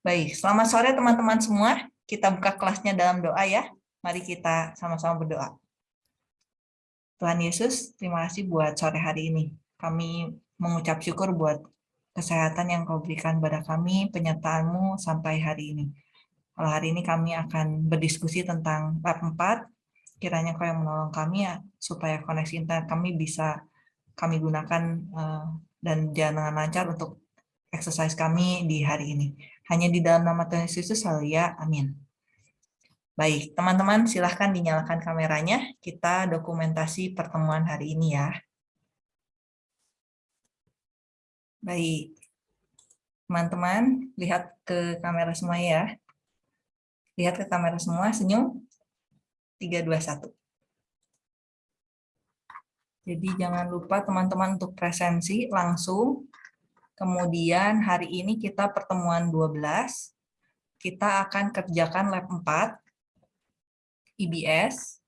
Baik, selamat sore teman-teman semua. Kita buka kelasnya dalam doa ya. Mari kita sama-sama berdoa. Tuhan Yesus, terima kasih buat sore hari ini. Kami mengucap syukur buat kesehatan yang kau berikan pada kami, penyertaanmu sampai hari ini. Kalau hari ini kami akan berdiskusi tentang lab 4, kiranya kau yang menolong kami ya, supaya koneksi internet kami bisa kami gunakan uh, dan jalan dengan lancar untuk exercise kami di hari ini. Hanya di dalam nama Tuhan Yesus, ya. Amin. Baik, teman-teman silahkan dinyalakan kameranya. Kita dokumentasi pertemuan hari ini ya. Baik, teman-teman lihat ke kamera semua ya. Lihat ke kamera semua, senyum. 3, 2, 1. Jadi jangan lupa teman-teman untuk presensi langsung Kemudian hari ini kita pertemuan 12, kita akan kerjakan lab 4, IBS.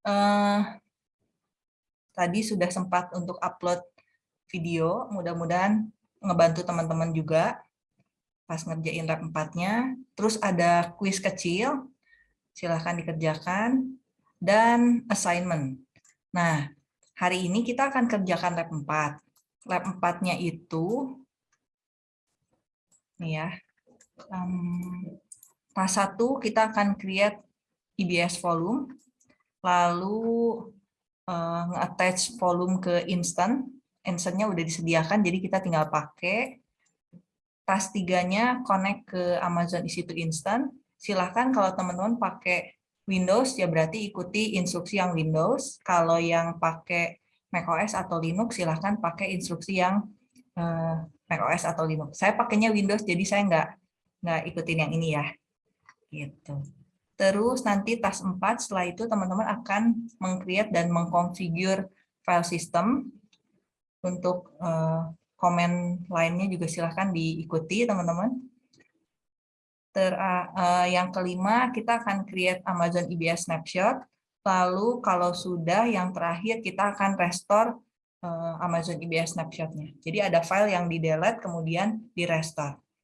Uh, eh, tadi sudah sempat untuk upload video, mudah-mudahan ngebantu teman-teman juga pas ngerjain lab 4-nya. Terus ada kuis kecil, silahkan dikerjakan, dan assignment. Nah, hari ini kita akan kerjakan lab 4. Lab 4-nya itu Nih ya. Um, pas satu kita akan create EBS volume, lalu uh, attach volume ke instant. Instantnya udah disediakan, jadi kita tinggal pakai. Tas tiganya connect ke Amazon EC2 Instant. Silahkan kalau teman-teman pakai Windows, ya berarti ikuti instruksi yang Windows. Kalau yang pakai macOS atau Linux, silahkan pakai instruksi yang uh, macOS atau Linux. Saya pakainya Windows, jadi saya nggak nggak ikutin yang ini ya. Gitu. Terus nanti tas 4, setelah itu teman-teman akan mengcreate dan mengkonfigur file system. Untuk uh, komen lainnya juga silahkan diikuti teman-teman. Ter, uh, yang kelima, kita akan create Amazon EBS Snapshot. Lalu kalau sudah, yang terakhir kita akan restore Amazon EBS snapshot-nya. Jadi ada file yang di delete kemudian di restore.